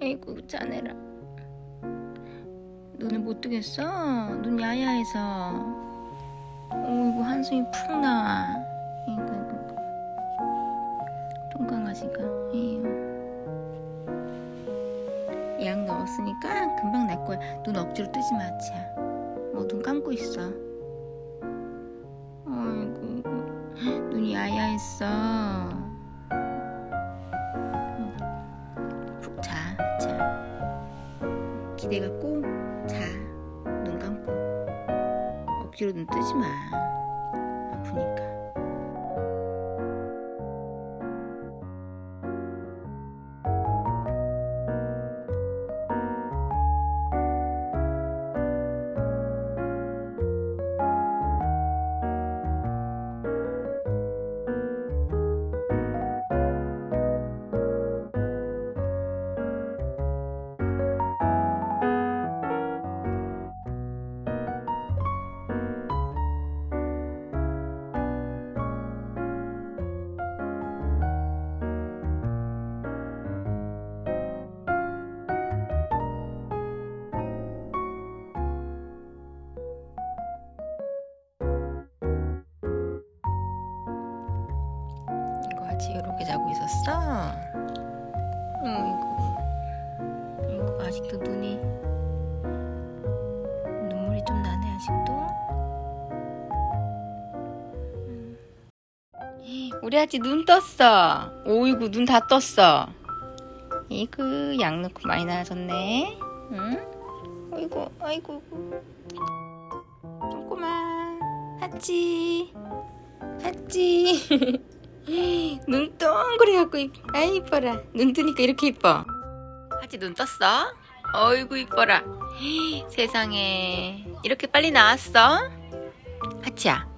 아이고 자네라. 눈을 못 뜨겠어? 눈 야야해서. 어이구 한숨이 푹 나와 이거 이거 똥강아지가. 에휴. 약 넣었으니까 금방 날 거야. 눈 억지로 뜨지 마 치야. 뭐 눈 감고 있어. 어이구 눈이 야야했어. 자. 기대 갖고 자. 눈 감고. 억지로 눈 뜨지 마. 아프니까. 같이 이렇게 자고 있었어? 어이구. 이거 아직도 눈이 눈물이 좀 나네 아직도. 음. 우리 아지 눈 떴어. 오이구 눈 다 떴어. 이그 약 넣고 많이 나아졌네. 응? 어이구 아이고. 조그만 하찌 하찌. 눈 동그래갖고 아이 이뻐라. 눈 뜨니까 이렇게 이뻐. 하지 눈 떴어? 어이구 이뻐라. 세상에. 이렇게 빨리 나왔어? 하치야